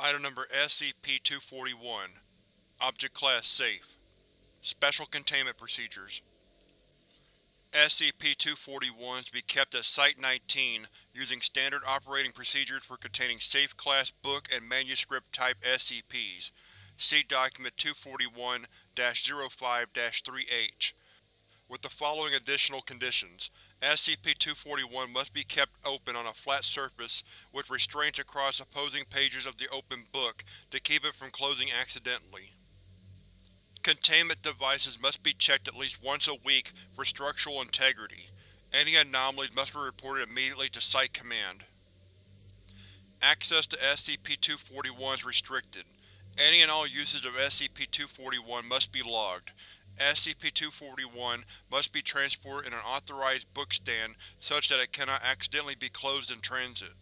Item Number SCP-241 Object Class Safe Special Containment Procedures SCP-241 is to be kept at Site-19 using standard operating procedures for containing Safe Class Book and Manuscript Type SCPs. See Document 241-05-3H. With the following additional conditions. SCP-241 must be kept open on a flat surface with restraints across opposing pages of the open book to keep it from closing accidentally. Containment devices must be checked at least once a week for structural integrity. Any anomalies must be reported immediately to Site Command. Access to SCP-241 is restricted. Any and all usage of SCP-241 must be logged. SCP-241 must be transported in an authorized bookstand such that it cannot accidentally be closed in transit.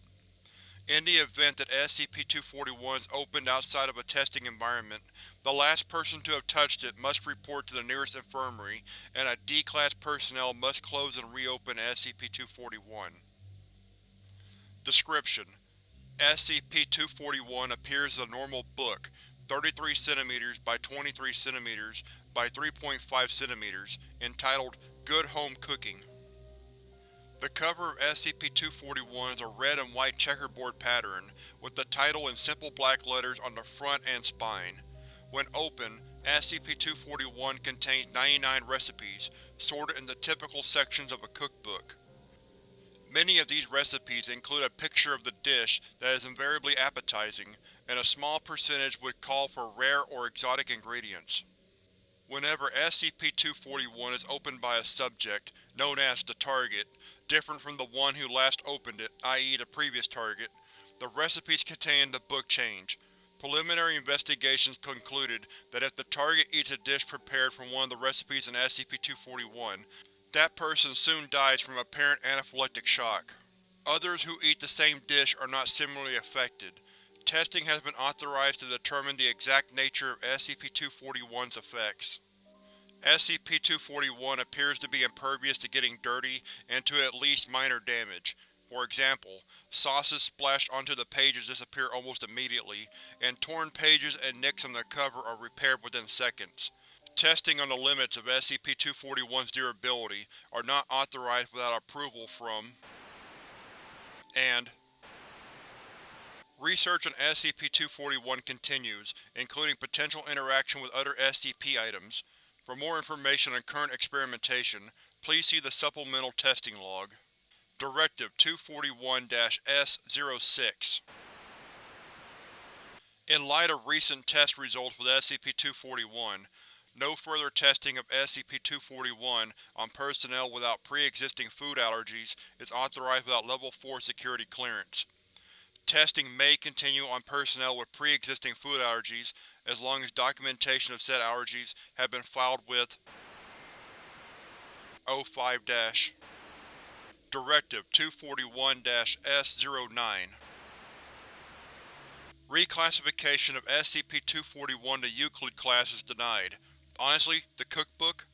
In the event that SCP-241 is opened outside of a testing environment, the last person to have touched it must report to the nearest infirmary, and a D-Class personnel must close and reopen SCP-241. Description: SCP-241 appears as a normal book, 33 cm by 23 cm by 3.5 cm, entitled Good Home Cooking. The cover of SCP-241 is a red and white checkerboard pattern, with the title in simple black letters on the front and spine. When open, SCP-241 contains 99 recipes, sorted in the typical sections of a cookbook. Many of these recipes include a picture of the dish that is invariably appetizing, and a small percentage would call for rare or exotic ingredients. Whenever SCP-241 is opened by a subject, known as the target, different from the one who last opened it, i.e. the previous target, the recipes contained in the book change. Preliminary investigations concluded that if the target eats a dish prepared from one of the recipes in SCP-241, that person soon dies from apparent anaphylactic shock. Others who eat the same dish are not similarly affected. Testing has been authorized to determine the exact nature of SCP-241's effects. SCP-241 appears to be impervious to getting dirty and to at least minor damage. For example, sauces splashed onto the pages disappear almost immediately, and torn pages and nicks on the cover are repaired within seconds. Testing on the limits of SCP-241's durability are not authorized without approval from and Research on SCP-241 continues, including potential interaction with other SCP items. For more information on current experimentation, please see the Supplemental Testing Log. Directive 241-S-06 In light of recent test results with SCP-241, no further testing of SCP-241 on personnel without pre-existing food allergies is authorized without Level 4 security clearance. Testing may continue on personnel with pre-existing food allergies as long as documentation of said allergies have been filed with O5- Directive 241-S09 Reclassification of SCP-241 to Euclid class is denied. Honestly, the cookbook?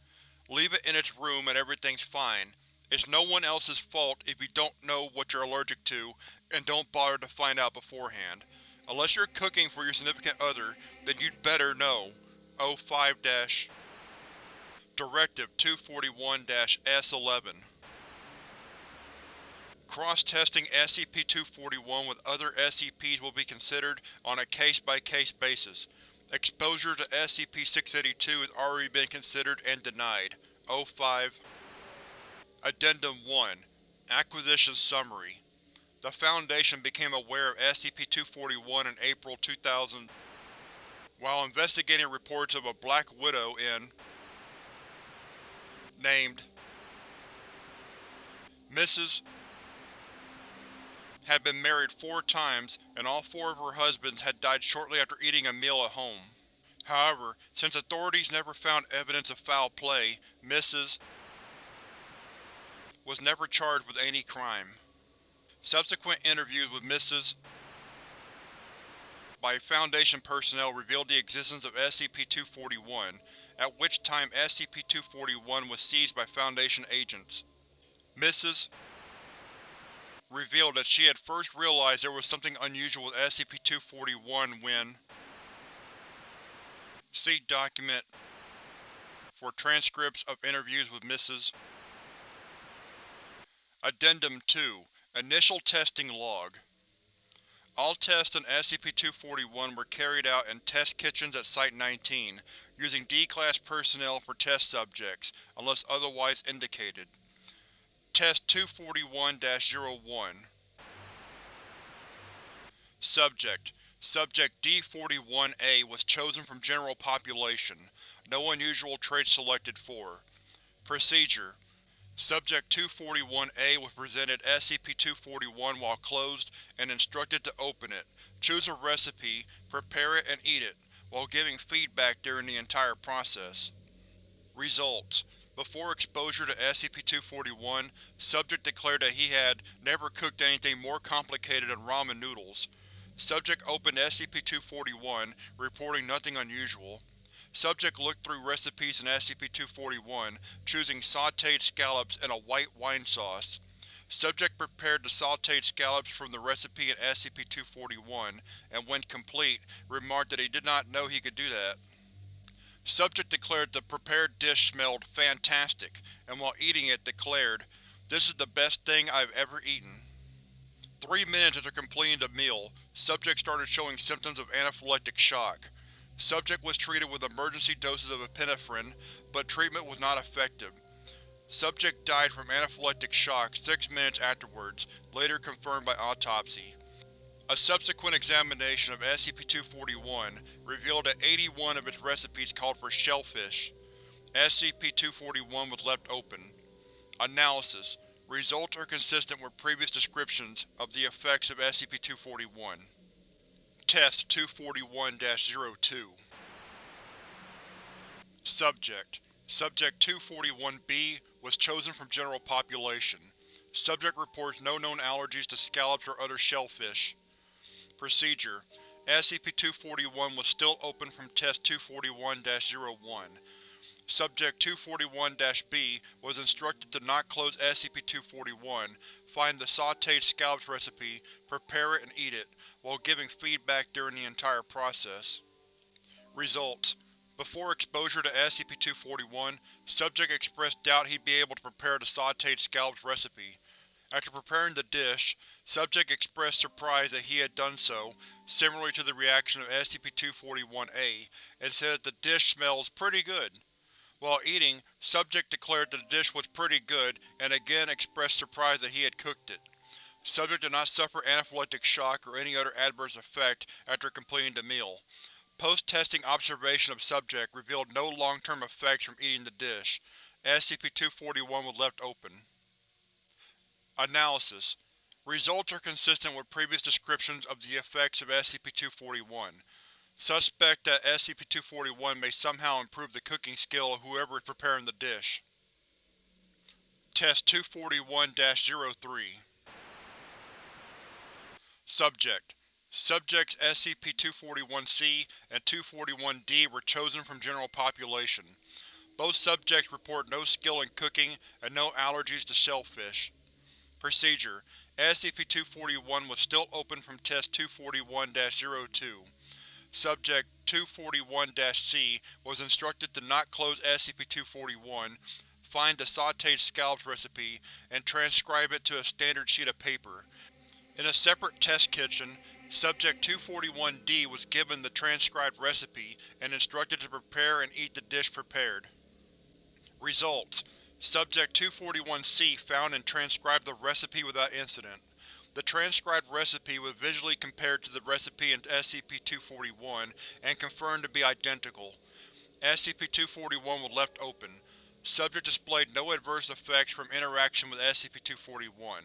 Leave it in its room and everything's fine. It's no one else's fault if you don't know what you're allergic to and don't bother to find out beforehand. Unless you're cooking for your significant other, then you'd better know. 05 Directive 241-S11 Cross-testing SCP-241 with other SCPs will be considered on a case-by-case -case basis. Exposure to SCP-682 has already been considered and denied. 05 Addendum 1 Acquisition Summary The Foundation became aware of SCP-241 in April 2000 while investigating reports of a Black Widow in named Mrs. had been married four times, and all four of her husbands had died shortly after eating a meal at home. However, since authorities never found evidence of foul play, Mrs was never charged with any crime. Subsequent interviews with Mrs. by Foundation personnel revealed the existence of SCP-241, at which time SCP-241 was seized by Foundation agents. Mrs. revealed that she had first realized there was something unusual with SCP-241 when See document for transcripts of interviews with Mrs. Addendum 2 Initial Testing Log All tests on SCP-241 were carried out in test kitchens at Site-19, using D-Class personnel for test subjects, unless otherwise indicated. Test 241-01 Subject Subject D-41A was chosen from general population. No unusual traits selected for. Procedure Subject 241-A was presented SCP-241 while closed and instructed to open it, choose a recipe, prepare it and eat it, while giving feedback during the entire process. Results Before exposure to SCP-241, Subject declared that he had never cooked anything more complicated than ramen noodles. Subject opened SCP-241, reporting nothing unusual. Subject looked through recipes in SCP-241, choosing sautéed scallops and a white wine sauce. Subject prepared the sautéed scallops from the recipe in SCP-241, and when complete, remarked that he did not know he could do that. Subject declared the prepared dish smelled fantastic, and while eating it declared, This is the best thing I've ever eaten. Three minutes after completing the meal, subject started showing symptoms of anaphylactic shock. Subject was treated with emergency doses of epinephrine, but treatment was not effective. Subject died from anaphylactic shock six minutes afterwards, later confirmed by autopsy. A subsequent examination of SCP-241 revealed that 81 of its recipes called for shellfish. SCP-241 was left open. Analysis Results are consistent with previous descriptions of the effects of SCP-241. Test 241-02 Subject Subject 241-B was chosen from general population. Subject reports no known allergies to scallops or other shellfish. Procedure SCP-241 was still open from Test 241-01. Subject 241-B was instructed to not close SCP-241, find the sautéed scallops recipe, prepare it and eat it, while giving feedback during the entire process. Results Before exposure to SCP-241, Subject expressed doubt he'd be able to prepare the sautéed scallops recipe. After preparing the dish, Subject expressed surprise that he had done so, similarly to the reaction of SCP-241-A, and said that the dish smells pretty good. While eating, Subject declared that the dish was pretty good and again expressed surprise that he had cooked it. Subject did not suffer anaphylactic shock or any other adverse effect after completing the meal. Post-testing observation of Subject revealed no long-term effects from eating the dish. SCP-241 was left open. Analysis Results are consistent with previous descriptions of the effects of SCP-241. Suspect that SCP-241 may somehow improve the cooking skill of whoever is preparing the dish. Test 241-03 Subject Subjects SCP-241-C and 241-D were chosen from general population. Both subjects report no skill in cooking and no allergies to shellfish. Procedure SCP-241 was still open from Test 241-02. Subject 241-C was instructed to not close SCP-241, find the sautéed scallops recipe, and transcribe it to a standard sheet of paper. In a separate test kitchen, Subject 241-D was given the transcribed recipe and instructed to prepare and eat the dish prepared. Results: Subject 241-C found and transcribed the recipe without incident. The transcribed recipe was visually compared to the recipe in SCP-241 and confirmed to be identical. SCP-241 was left open. Subject displayed no adverse effects from interaction with SCP-241.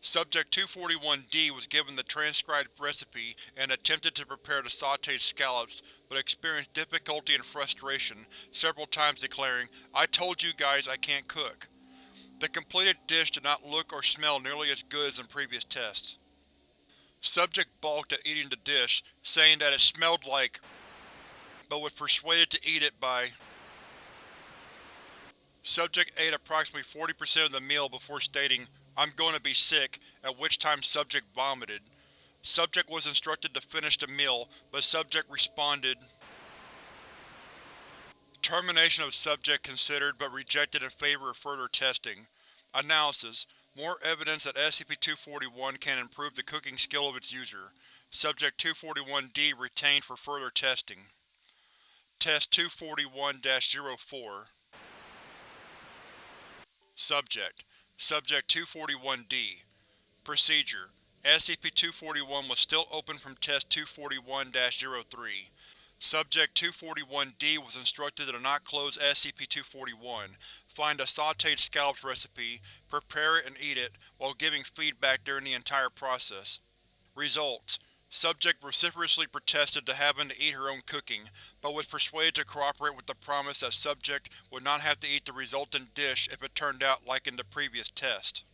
Subject 241-D was given the transcribed recipe and attempted to prepare the sautéed scallops, but experienced difficulty and frustration, several times declaring, I told you guys I can't cook. The completed dish did not look or smell nearly as good as in previous tests. Subject balked at eating the dish, saying that it smelled like but was persuaded to eat it by Subject ate approximately 40% of the meal before stating, I'm going to be sick, at which time subject vomited. Subject was instructed to finish the meal, but subject responded. Termination of subject considered but rejected in favor of further testing. Analysis: More evidence that SCP-241 can improve the cooking skill of its user. Subject 241-D retained for further testing. Test 241-04 Subject Subject 241-D Procedure SCP-241 was still open from Test 241-03. Subject 241-D was instructed to not close SCP-241, find a sautéed scallops recipe, prepare it and eat it, while giving feedback during the entire process. Results: Subject vociferously protested to having to eat her own cooking, but was persuaded to cooperate with the promise that Subject would not have to eat the resultant dish if it turned out like in the previous test.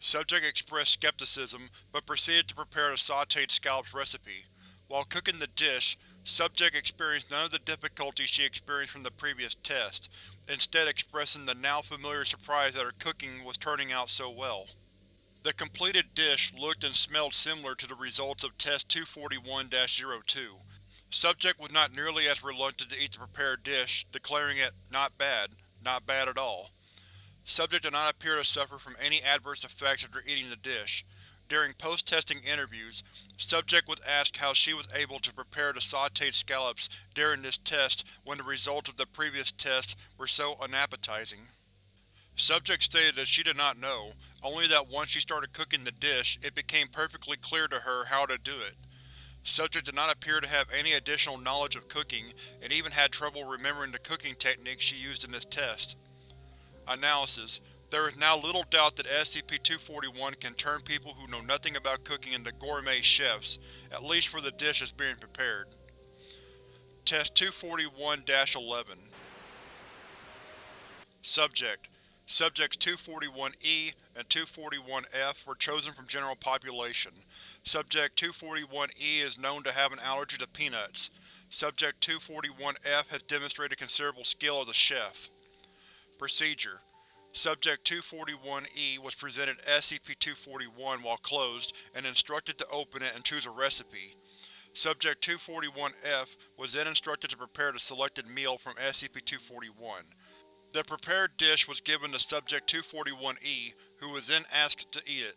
Subject expressed skepticism, but proceeded to prepare the sautéed scallops recipe. While cooking the dish, Subject experienced none of the difficulties she experienced from the previous test, instead expressing the now familiar surprise that her cooking was turning out so well. The completed dish looked and smelled similar to the results of Test 241-02. Subject was not nearly as reluctant to eat the prepared dish, declaring it not bad, not bad at all. Subject did not appear to suffer from any adverse effects after eating the dish. During post-testing interviews, Subject was asked how she was able to prepare the sautéed scallops during this test when the results of the previous test were so unappetizing. Subject stated that she did not know, only that once she started cooking the dish, it became perfectly clear to her how to do it. Subject did not appear to have any additional knowledge of cooking, and even had trouble remembering the cooking techniques she used in this test. Analysis: there is now little doubt that SCP-241 can turn people who know nothing about cooking into gourmet chefs, at least for the dishes being prepared. Test 241-11 Subject Subjects 241-E and 241-F were chosen from general population. Subject 241-E is known to have an allergy to peanuts. Subject 241-F has demonstrated considerable skill as a chef. Procedure Subject 241-E was presented SCP-241 while closed and instructed to open it and choose a recipe. Subject 241-F was then instructed to prepare the selected meal from SCP-241. The prepared dish was given to Subject 241-E, who was then asked to eat it.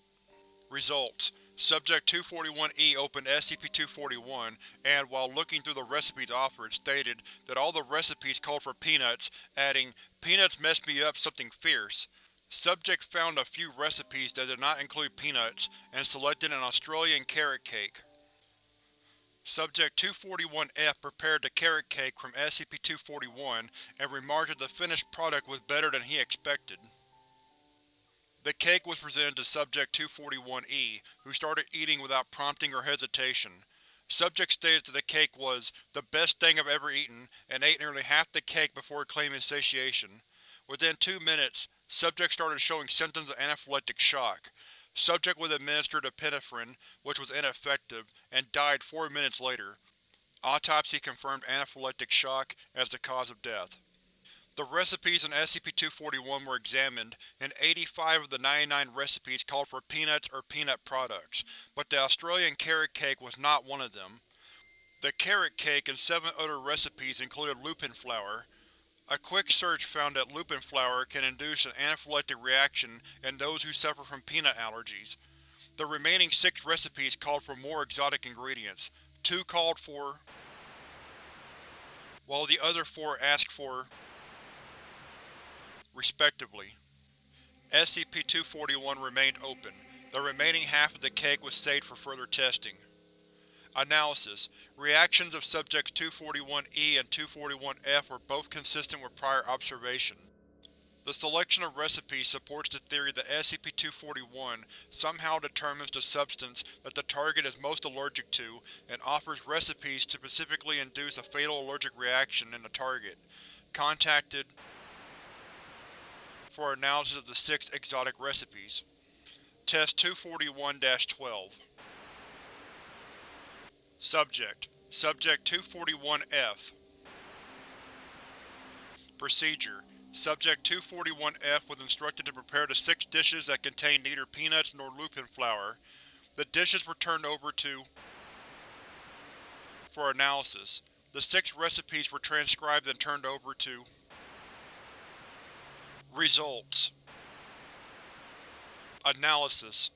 Results: Subject 241-E opened SCP-241 and, while looking through the recipes offered, stated that all the recipes called for peanuts, adding, Peanuts messed me up something fierce. Subject found a few recipes that did not include peanuts, and selected an Australian carrot cake. Subject 241-F prepared the carrot cake from SCP-241 and remarked that the finished product was better than he expected. The cake was presented to Subject 241-E, who started eating without prompting or hesitation. Subject stated that the cake was the best thing I've ever eaten, and ate nearly half the cake before claiming satiation. Within two minutes, Subject started showing symptoms of anaphylactic shock. Subject was administered epinephrine, which was ineffective, and died four minutes later. Autopsy confirmed anaphylactic shock as the cause of death. The recipes in SCP-241 were examined, and 85 of the 99 recipes called for peanuts or peanut products, but the Australian carrot cake was not one of them. The carrot cake and seven other recipes included lupin flour. A quick search found that lupin flour can induce an anaphylactic reaction in those who suffer from peanut allergies. The remaining six recipes called for more exotic ingredients. Two called for while the other four asked for respectively. SCP-241 remained open. The remaining half of the cake was saved for further testing. Analysis: Reactions of Subjects 241-E and 241-F were both consistent with prior observation. The selection of recipes supports the theory that SCP-241 somehow determines the substance that the target is most allergic to and offers recipes to specifically induce a fatal allergic reaction in the target. Contacted for analysis of the six exotic recipes. Test 241-12 Subject Subject 241-F Procedure Subject 241-F was instructed to prepare the six dishes that contained neither peanuts nor lupin flour. The dishes were turned over to for analysis. The six recipes were transcribed and turned over to Results Analysis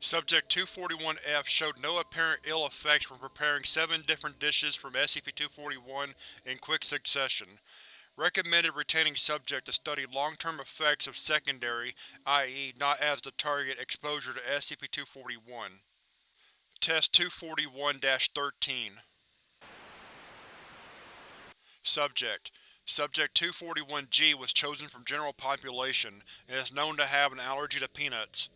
Subject 241-F showed no apparent ill effects from preparing seven different dishes from SCP-241 in quick succession. Recommended retaining subject to study long-term effects of secondary, i.e. not as the target, exposure to SCP-241. Test 241-13 Subject Subject 241-G was chosen from general population and is known to have an allergy to peanuts.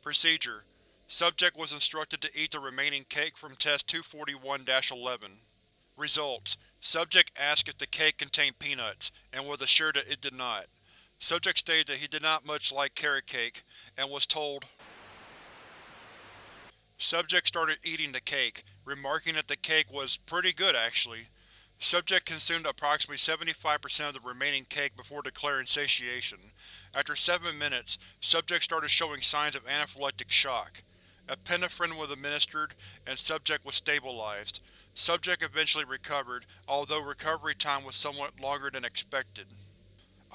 Procedure Subject was instructed to eat the remaining cake from Test 241-11. Results: Subject asked if the cake contained peanuts, and was assured that it did not. Subject stated that he did not much like carrot cake, and was told. Subject started eating the cake, remarking that the cake was pretty good actually. Subject consumed approximately 75% of the remaining cake before declaring satiation. After seven minutes, subject started showing signs of anaphylactic shock. Epinephrine was administered, and subject was stabilized. Subject eventually recovered, although recovery time was somewhat longer than expected.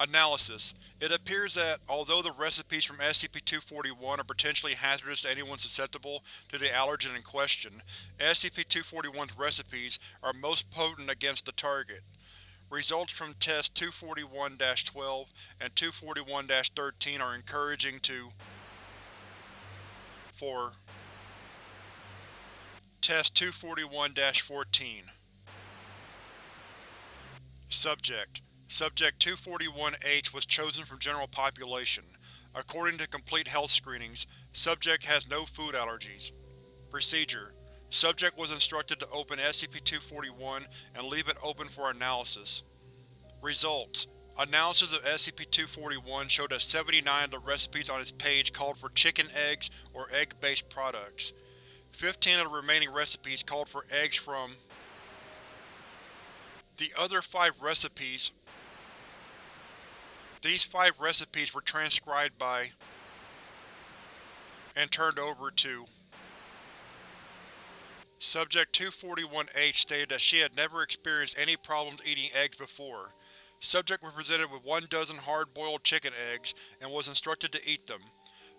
Analysis: It appears that, although the recipes from SCP-241 are potentially hazardous to anyone susceptible to the allergen in question, SCP-241's recipes are most potent against the target. Results from Tests 241-12 and 241-13 are encouraging to 4. Test 241-14 Subject Subject 241-H was chosen from general population. According to complete health screenings, subject has no food allergies. Procedure Subject was instructed to open SCP-241 and leave it open for analysis. Results Analysis of SCP-241 showed that 79 of the recipes on its page called for chicken eggs or egg-based products. 15 of the remaining recipes called for eggs from the other five recipes These five recipes were transcribed by and turned over to Subject 241-H stated that she had never experienced any problems eating eggs before. Subject was presented with one dozen hard-boiled chicken eggs and was instructed to eat them.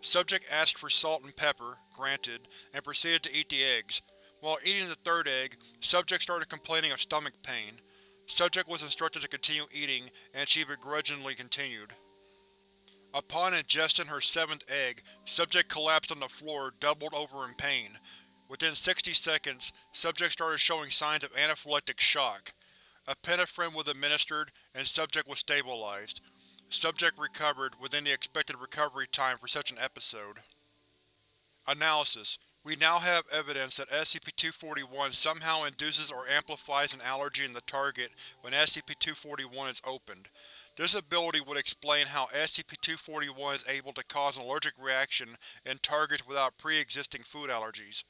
Subject asked for salt and pepper, granted, and proceeded to eat the eggs. While eating the third egg, Subject started complaining of stomach pain. Subject was instructed to continue eating, and she begrudgingly continued. Upon ingesting her seventh egg, Subject collapsed on the floor, doubled over in pain. Within 60 seconds, Subject started showing signs of anaphylactic shock. Epinephrine was administered, and subject was stabilized. Subject recovered within the expected recovery time for such an episode. Analysis: We now have evidence that SCP-241 somehow induces or amplifies an allergy in the target when SCP-241 is opened. This ability would explain how SCP-241 is able to cause an allergic reaction in targets without pre-existing food allergies.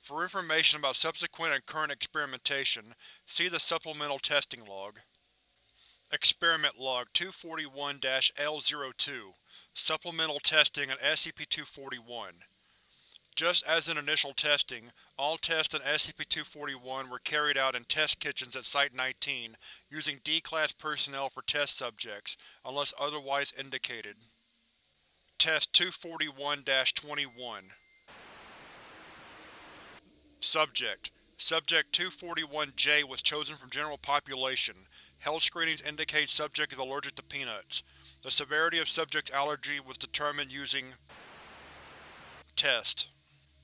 For information about subsequent and current experimentation, see the Supplemental Testing Log. Experiment Log 241-L02 Supplemental Testing on SCP-241 Just as in initial testing, all tests on SCP-241 were carried out in test kitchens at Site-19 using D-Class personnel for test subjects, unless otherwise indicated. Test 241-21 Subject Subject 241-J was chosen from general population. Health screenings indicate subject is allergic to peanuts. The severity of subject's allergy was determined using Test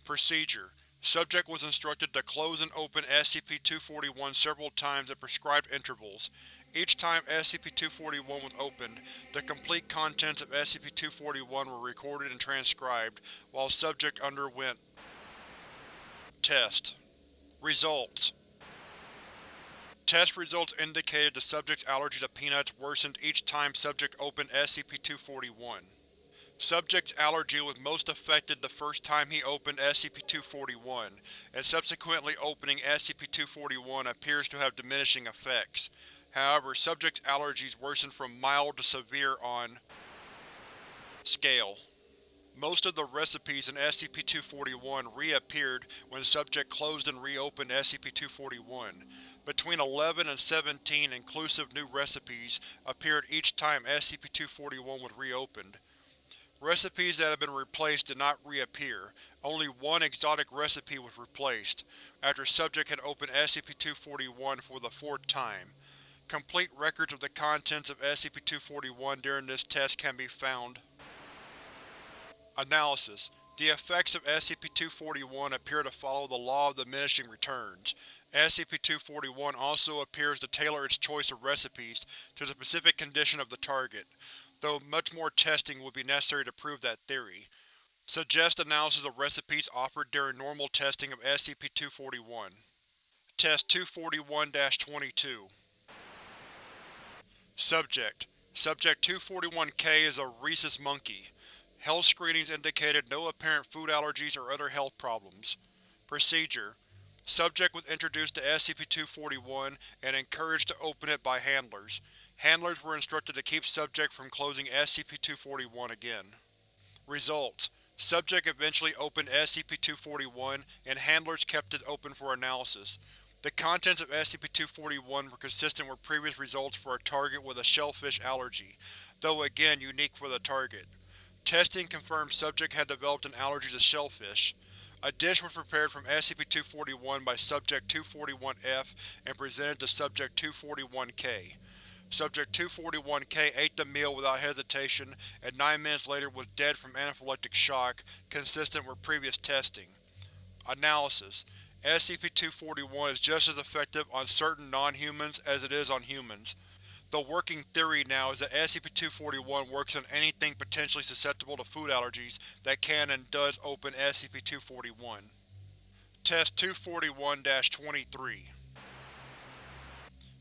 Procedure Subject was instructed to close and open SCP-241 several times at prescribed intervals. Each time SCP-241 was opened, the complete contents of SCP-241 were recorded and transcribed, while subject underwent Test Results Test results indicated the subject's allergy to peanuts worsened each time subject opened SCP-241. Subject's allergy was most affected the first time he opened SCP-241, and subsequently opening SCP-241 appears to have diminishing effects. However, subject's allergies worsened from mild to severe on scale. Most of the recipes in SCP-241 reappeared when subject closed and reopened SCP-241. Between 11 and 17 inclusive new recipes appeared each time SCP-241 was reopened. Recipes that had been replaced did not reappear, only one exotic recipe was replaced, after subject had opened SCP-241 for the fourth time. Complete records of the contents of SCP-241 during this test can be found. Analysis: The effects of SCP-241 appear to follow the law of diminishing returns. SCP-241 also appears to tailor its choice of recipes to the specific condition of the target, though much more testing would be necessary to prove that theory. Suggest analysis of recipes offered during normal testing of SCP-241. Test 241-22 Subject: Subject 241-K is a rhesus monkey. Health screenings indicated no apparent food allergies or other health problems. Procedure: Subject was introduced to SCP-241 and encouraged to open it by handlers. Handlers were instructed to keep subject from closing SCP-241 again. Results: Subject eventually opened SCP-241, and handlers kept it open for analysis. The contents of SCP-241 were consistent with previous results for a target with a shellfish allergy, though again unique for the target. Testing confirmed subject had developed an allergy to shellfish. A dish was prepared from SCP-241 by Subject-241-F and presented to Subject-241-K. Subject-241-K ate the meal without hesitation and nine minutes later was dead from anaphylactic shock, consistent with previous testing. Analysis: SCP-241 is just as effective on certain non-humans as it is on humans. The working theory now is that SCP-241 works on anything potentially susceptible to food allergies that can and does open SCP-241. Test 241-23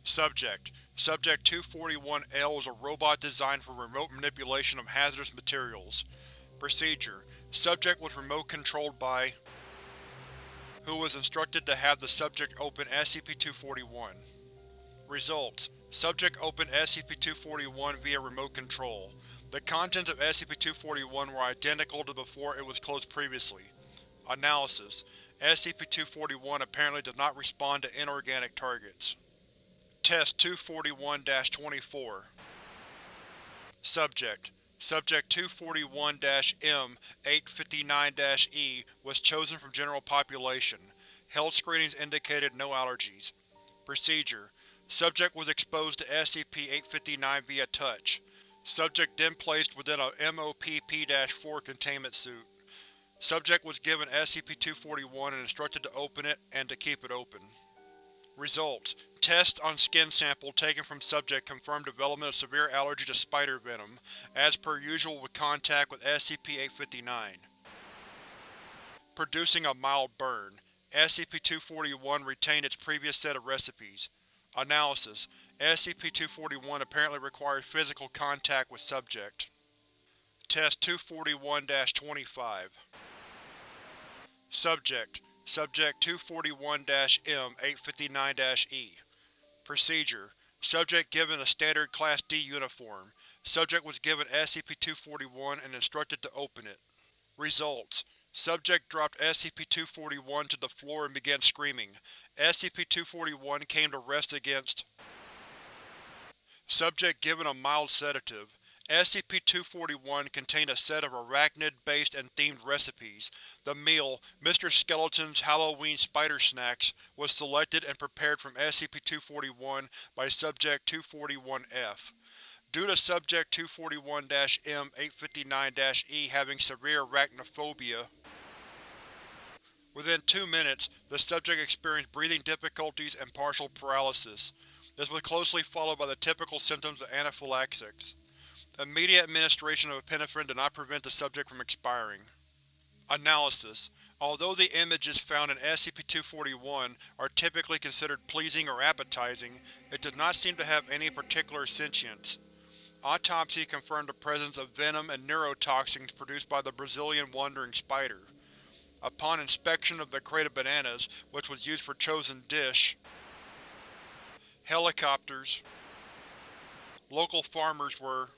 Subject: Subject 241-L is a robot designed for remote manipulation of hazardous materials. Procedure: Subject was remote-controlled by who was instructed to have the subject open SCP-241. Results: Subject opened SCP-241 via remote control. The contents of SCP-241 were identical to before it was closed previously. Analysis: SCP-241 apparently does not respond to inorganic targets. Test 241-24 Subject: Subject 241-M-859-E was chosen from general population. Health screenings indicated no allergies. Procedure: Subject was exposed to SCP-859 via touch. Subject then placed within a MOPP-4 containment suit. Subject was given SCP-241 and instructed to open it and to keep it open. Results: Tests on skin sample taken from subject confirmed development of severe allergy to spider venom, as per usual with contact with SCP-859. Producing a mild burn. SCP-241 retained its previous set of recipes. Analysis: SCP-241 apparently requires physical contact with subject. Test 241-25 Subject: Subject 241-M-859-E Procedure: Subject given a standard Class D uniform. Subject was given SCP-241 and instructed to open it. Results: Subject dropped SCP-241 to the floor and began screaming. SCP-241 came to rest against Subject given a mild sedative. SCP-241 contained a set of arachnid-based and themed recipes. The meal, Mr. Skeleton's Halloween Spider Snacks, was selected and prepared from SCP-241 by Subject-241-F. Due to Subject-241-M-859-E having severe arachnophobia, Within two minutes, the subject experienced breathing difficulties and partial paralysis. This was closely followed by the typical symptoms of anaphylaxis. Immediate administration of epinephrine did not prevent the subject from expiring. Analysis: Although the images found in SCP-241 are typically considered pleasing or appetizing, it does not seem to have any particular sentience. Autopsy confirmed the presence of venom and neurotoxins produced by the Brazilian wandering spider. Upon inspection of the crate of bananas, which was used for chosen dish, helicopters. Local farmers were